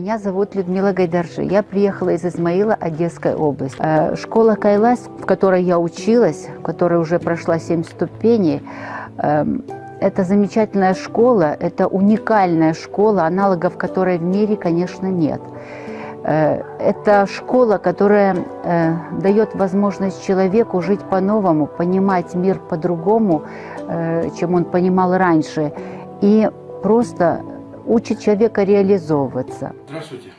Меня зовут Людмила Гайдаржи. Я приехала из Измаила, Одесской области. Э, Школа Кайлас, в которой я училась, в которой уже прошла 7 ступеней, эм, это замечательная школа, это уникальная школа, аналогов которой в мире, конечно, нет. Э, Это школа, которая э, дает возможность человеку жить по-новому, понимать мир по-другому, чем он понимал раньше, и просто учит человека реализовываться. Здравствуйте.